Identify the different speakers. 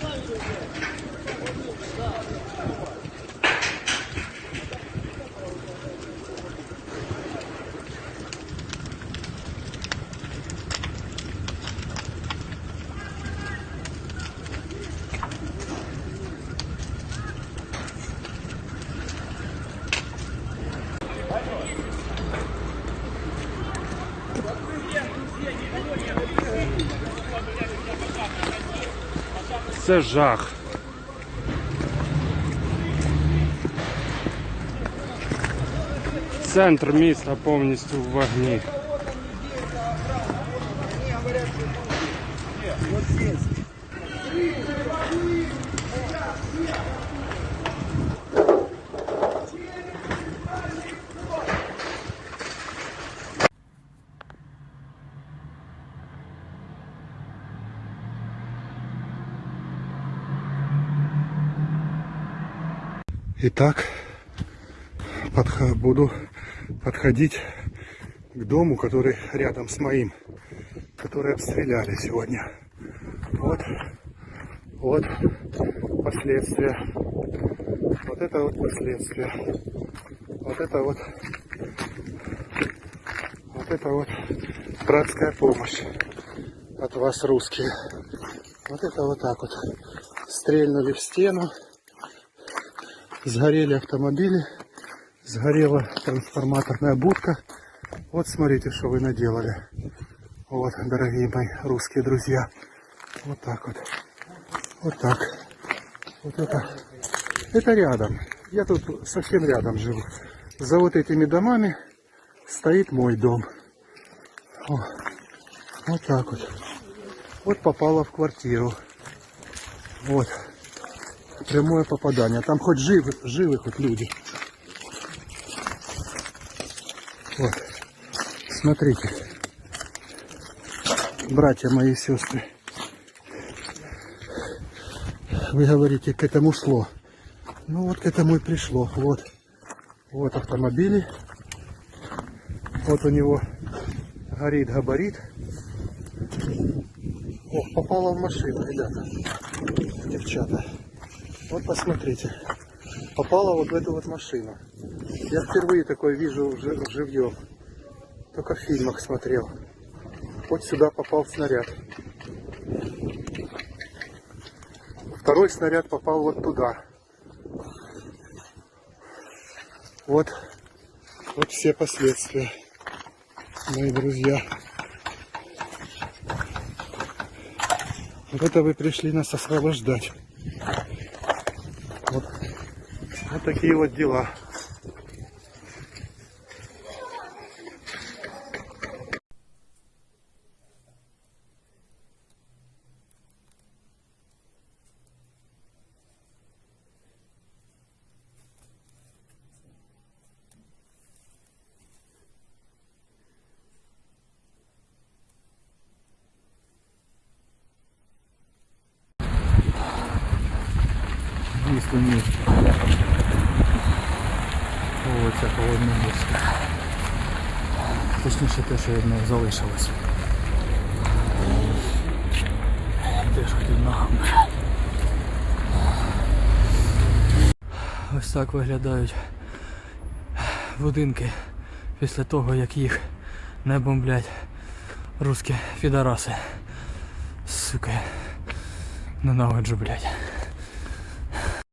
Speaker 1: Thank you. Це жах. Центр міста повністю в вогні.
Speaker 2: Итак, подх- буду подходить к дому, который рядом с моим, который обстреляли сегодня. Вот, вот последствия. Вот это вот последствия. Вот это вот, вот это вот братская помощь от вас, русские. Вот это вот так вот. Стрельнули в стену. Сгорели автомобили, сгорела трансформаторная будка. Вот смотрите, что вы наделали. Вот, дорогие мои русские друзья. Вот так вот. Вот так. Вот это. Это рядом. Я тут совсем рядом живу. За вот этими домами стоит мой дом. О, вот так вот. Вот попала в квартиру. Вот прямое попадание. Там хоть живы, живы хоть люди. Вот. Смотрите. Братья мои сестры. Вы говорите, к этому шло. Ну вот к этому и пришло. Вот. Вот автомобили. Вот у него горит габарит. Ох, попала в машину, ребята. Девчата. Вот посмотрите. Попала вот в эту вот машину. Я впервые такое вижу жи- живьем. Только в фильмах смотрел. Вот сюда попал снаряд. Второй снаряд попал вот туда. Вот, вот все последствия, мои друзья. Вот это вы пришли нас освобождать. Вот, вот такие вот дела.
Speaker 3: Місто місто. Вулиця Холодне місто. Точніше те, що від них залишилось. Теж хотів ногами. Ось так виглядають будинки після того, як їх не бомблять русські підараси. Сука. Ненавиджу, блядь.